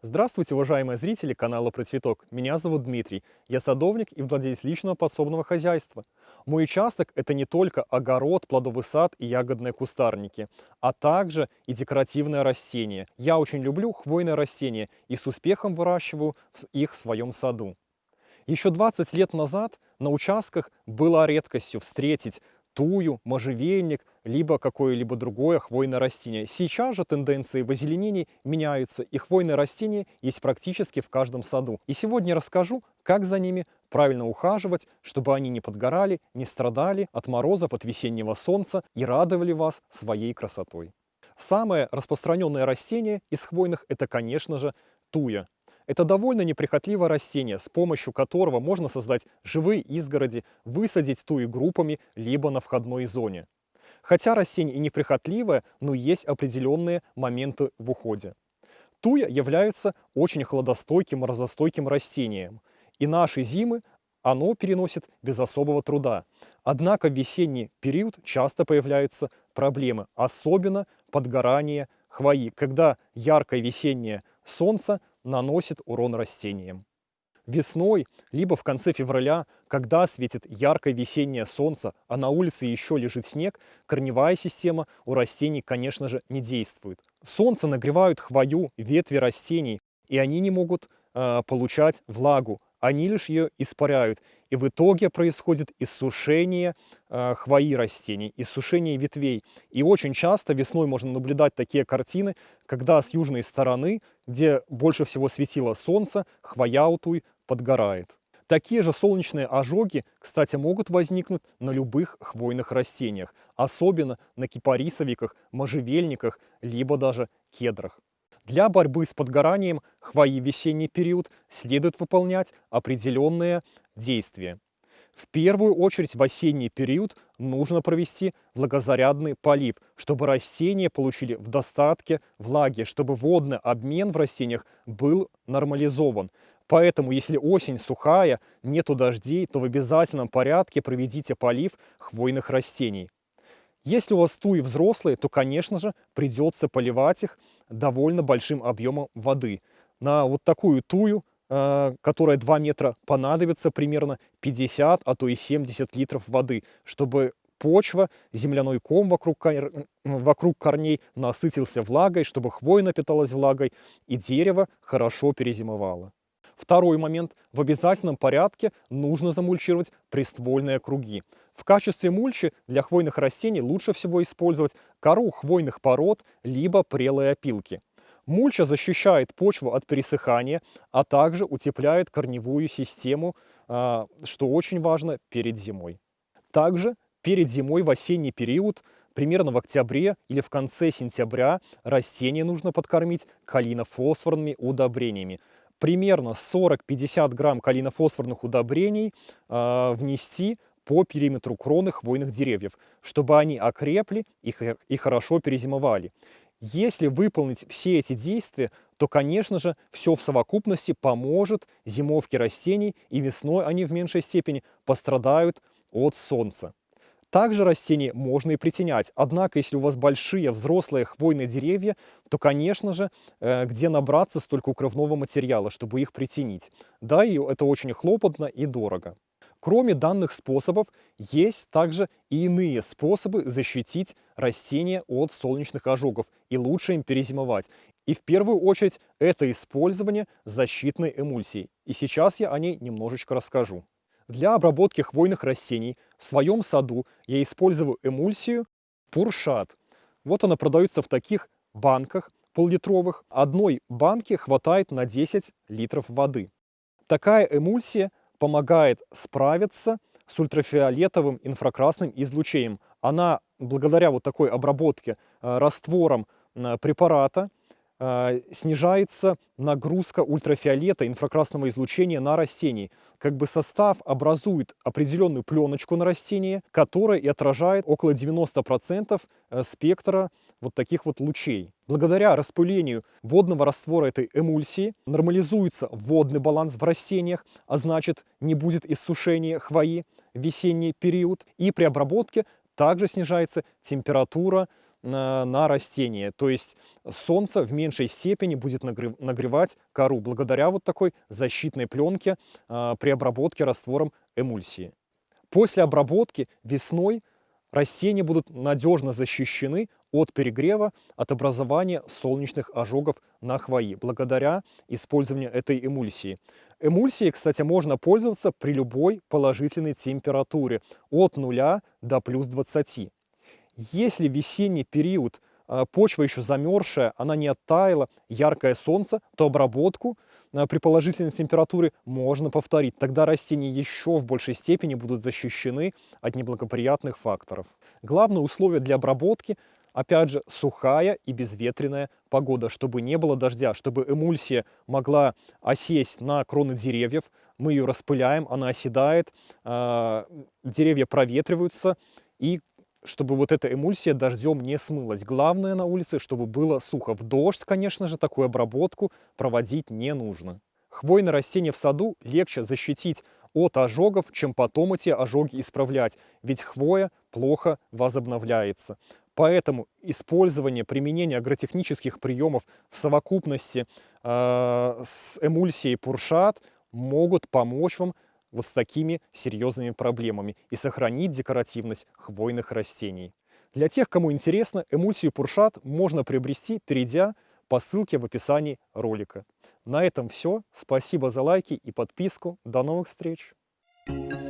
Здравствуйте, уважаемые зрители канала Про Цветок. Меня зовут Дмитрий. Я садовник и владелец личного подсобного хозяйства. Мой участок – это не только огород, плодовый сад и ягодные кустарники, а также и декоративные растения. Я очень люблю хвойные растения и с успехом выращиваю их в своем саду. Еще 20 лет назад на участках было редкостью встретить тую, можжевельник, либо какое-либо другое хвойное растение. Сейчас же тенденции в озеленении меняются, и хвойные растения есть практически в каждом саду. И сегодня расскажу, как за ними правильно ухаживать, чтобы они не подгорали, не страдали от морозов, от весеннего солнца и радовали вас своей красотой. Самое распространенное растение из хвойных – это, конечно же, туя. Это довольно неприхотливое растение, с помощью которого можно создать живые изгороди, высадить туи группами, либо на входной зоне. Хотя растение и неприхотливое, но есть определенные моменты в уходе. Туя является очень хладостойким, морозостойким растением. И наши зимы оно переносит без особого труда. Однако в весенний период часто появляются проблемы, особенно подгорание хвои, когда яркое весеннее солнце наносит урон растениям. Весной, либо в конце февраля, когда светит яркое весеннее солнце, а на улице еще лежит снег, корневая система у растений, конечно же, не действует. Солнце нагревают хвою, ветви растений, и они не могут э, получать влагу, они лишь ее испаряют. И в итоге происходит иссушение э, хвои растений, иссушение ветвей. И очень часто весной можно наблюдать такие картины, когда с южной стороны, где больше всего светило солнце, хвоя утуй подгорает. Такие же солнечные ожоги, кстати, могут возникнуть на любых хвойных растениях, особенно на кипарисовиках, можжевельниках, либо даже кедрах. Для борьбы с подгоранием хвои в весенний период следует выполнять определенные действия. В первую очередь в осенний период нужно провести влагозарядный полив, чтобы растения получили в достатке влаги, чтобы водный обмен в растениях был нормализован. Поэтому, если осень сухая, нету дождей, то в обязательном порядке проведите полив хвойных растений. Если у вас туи взрослые, то, конечно же, придется поливать их довольно большим объемом воды. На вот такую тую, э, которая 2 метра, понадобится примерно 50, а то и 70 литров воды, чтобы почва, земляной ком вокруг, вокруг корней насытился влагой, чтобы хвоя напиталась влагой и дерево хорошо перезимовало. Второй момент. В обязательном порядке нужно замульчировать приствольные круги. В качестве мульчи для хвойных растений лучше всего использовать кору хвойных пород, либо прелые опилки. Мульча защищает почву от пересыхания, а также утепляет корневую систему, а, что очень важно перед зимой. Также перед зимой в осенний период, примерно в октябре или в конце сентября, растения нужно подкормить калинофосфорными удобрениями примерно 40-50 грамм калинофосфорных удобрений э, внести по периметру кроны хвойных деревьев, чтобы они окрепли и, хорошо перезимовали. Если выполнить все эти действия, то, конечно же, все в совокупности поможет зимовке растений, и весной они в меньшей степени пострадают от солнца. Также растения можно и притенять. Однако, если у вас большие взрослые хвойные деревья, то, конечно же, э, где набраться столько укрывного материала, чтобы их притенить. Да, и это очень хлопотно и дорого. Кроме данных способов, есть также и иные способы защитить растения от солнечных ожогов и лучше им перезимовать. И в первую очередь это использование защитной эмульсии. И сейчас я о ней немножечко расскажу. Для обработки хвойных растений в своем саду я использую эмульсию Пуршат. Вот она продается в таких банках поллитровых. Одной банки хватает на 10 литров воды. Такая эмульсия помогает справиться с ультрафиолетовым инфракрасным излучением. Она благодаря вот такой обработке э, раствором э, препарата снижается нагрузка ультрафиолета, инфракрасного излучения на растении. Как бы состав образует определенную пленочку на растении, которая и отражает около 90% э, спектра вот таких вот лучей. Благодаря распылению водного раствора этой эмульсии нормализуется водный баланс в растениях, а значит не будет иссушения хвои в весенний период. И при обработке также снижается температура на, растение. То есть солнце в меньшей степени будет нагревать кору благодаря вот такой защитной пленке э, при обработке раствором эмульсии. После обработки весной растения будут надежно защищены от перегрева, от образования солнечных ожогов на хвои, благодаря использованию этой эмульсии. Эмульсией, кстати, можно пользоваться при любой положительной температуре от 0 до плюс 20. Если весенний период а, почва еще замерзшая, она не оттаяла, яркое солнце, то обработку а, при положительной температуре можно повторить. Тогда растения еще в большей степени будут защищены от неблагоприятных факторов. Главное условие для обработки Опять же, сухая и безветренная погода, чтобы не было дождя, чтобы эмульсия могла осесть на кроны деревьев. Мы ее распыляем, она оседает, э, деревья проветриваются, и чтобы вот эта эмульсия дождем не смылась. Главное на улице, чтобы было сухо. В дождь, конечно же, такую обработку проводить не нужно. Хвойные растения в саду легче защитить от ожогов, чем потом эти ожоги исправлять, ведь хвоя плохо возобновляется. Поэтому использование, применение агротехнических приемов в совокупности э, с эмульсией Пуршат могут помочь вам вот с такими серьезными проблемами и сохранить декоративность хвойных растений. Для тех, кому интересно, эмульсию Пуршат можно приобрести, перейдя по ссылке в описании ролика. На этом все. Спасибо за лайки и подписку. До новых встреч! Thank you.